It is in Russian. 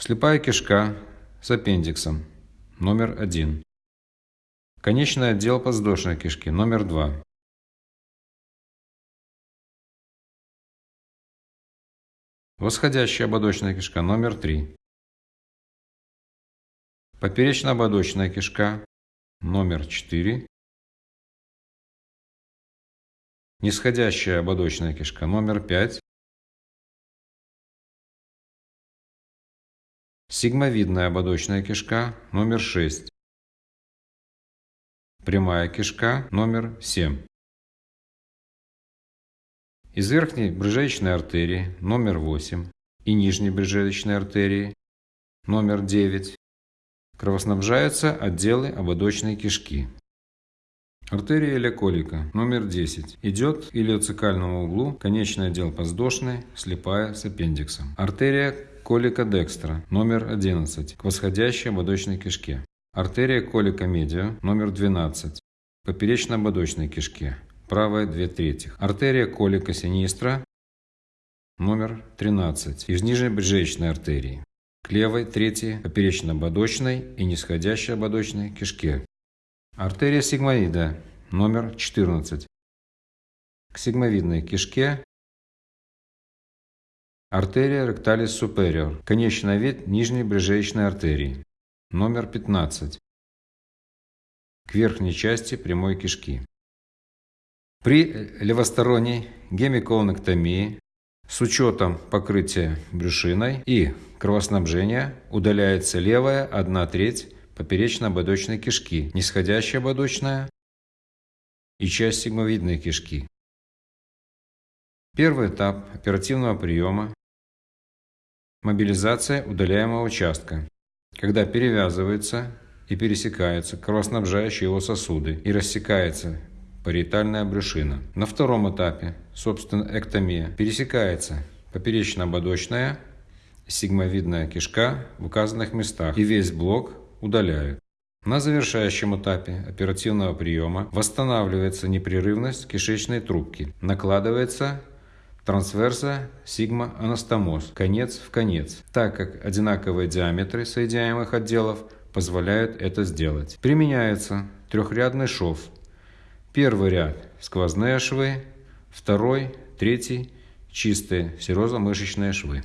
Слепая кишка с аппендиксом номер один. Конечный отдел подвздошной кишки номер два. Восходящая ободочная кишка номер три. Поперечно-ободочная кишка номер четыре. Нисходящая ободочная кишка номер пять. Сигмовидная ободочная кишка номер 6. Прямая кишка номер 7. Из верхней брыжеечной артерии номер 8 и нижней брыжеечной артерии номер 9 кровоснабжаются отделы ободочной кишки. Артерия иляколика номер 10 идет к илиоцикальному углу, конечный отдел подвздошной, слепая с аппендиксом. Артерия колика декстра номер 11 к восходящей кишке. Артерия колика медиа номер 12 к поперечно-ободочной кишке. Правая 2 трети. Артерия колика синистра номер 13 из нижней брюшечной артерии к левой третьей поперечно-ободочной и нисходящей ободочной кишке. Артерия сигмоида номер 14 к сигмовидной кишке Артерия ректалис superior, конечный вид нижней брюшечной артерии, номер 15, к верхней части прямой кишки. При левосторонней гемиколонэктомии с учетом покрытия брюшиной и кровоснабжения удаляется левая 1 треть поперечно-ободочной кишки, нисходящая ободочная и часть сигмовидной кишки. Первый этап оперативного приема Мобилизация удаляемого участка, когда перевязывается и пересекаются кровоснабжающие его сосуды и рассекается париетальная брюшина. На втором этапе, собственно, эктомия, пересекается поперечно-ободочная сигмовидная кишка в указанных местах и весь блок удаляют. На завершающем этапе оперативного приема восстанавливается непрерывность кишечной трубки, накладывается трансверса сигма анастомоз, конец в конец, так как одинаковые диаметры соединяемых отделов позволяют это сделать. Применяется трехрядный шов. Первый ряд – сквозные швы, второй, третий – чистые серозно-мышечные швы.